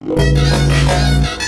Música